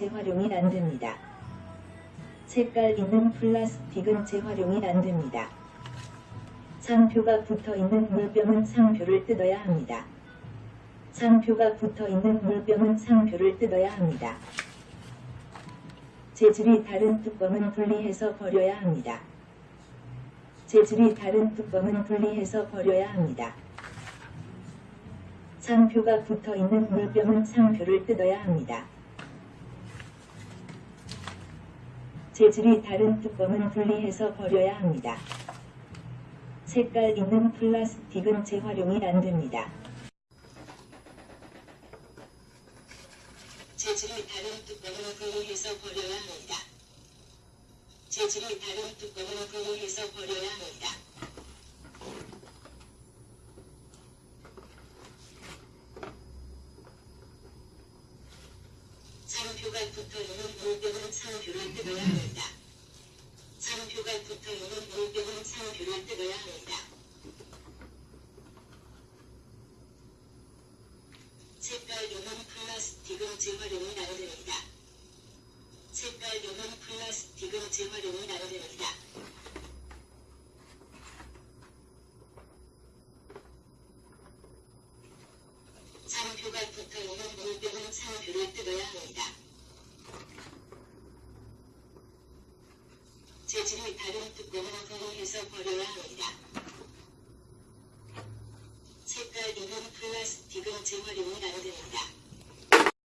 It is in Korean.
재활용이 안 됩니다. 색깔 있는 플라스틱은 재활용이 안 됩니다. 상표가 붙어 있는 물병은 상표를 뜯어야 합니다. 상표가 붙어 있는 물병은 상표를 뜯어야 합니다. 재질이 다른 뚜껑은 분리해서 버려야 합니다. 재질이 다른 뚜껑은 분리해서 버려야 합니다. 상표가 붙어 있는 물병은 상표를 뜯어야 합니다. 재질이 다른 뚜껑은 분리해서 버려야 합니다. 색깔 있는 플라스틱은 재활용이 안 됩니다. 재질이 다른 뚜껑은 분리해서 버려야 합니다. 재질이 다른 뚜껑은 분리해서 버려야 합니다. 뜯어야 합니다. 상표가 붙어 있는 물병은 상표를 뜯어야 합니다. 요는 플라스틱은 재활용이 안 됩니다. 색깔 요는 플라스틱은 재활용이 안 됩니다. 상표가 붙어 있는 물병은 상표를 뜯어야 합니다. 재질이 다른 뚜껑은 분리해서 버려야 합니다. 색깔 있는 플라스틱은 재활용이 안 됩니다.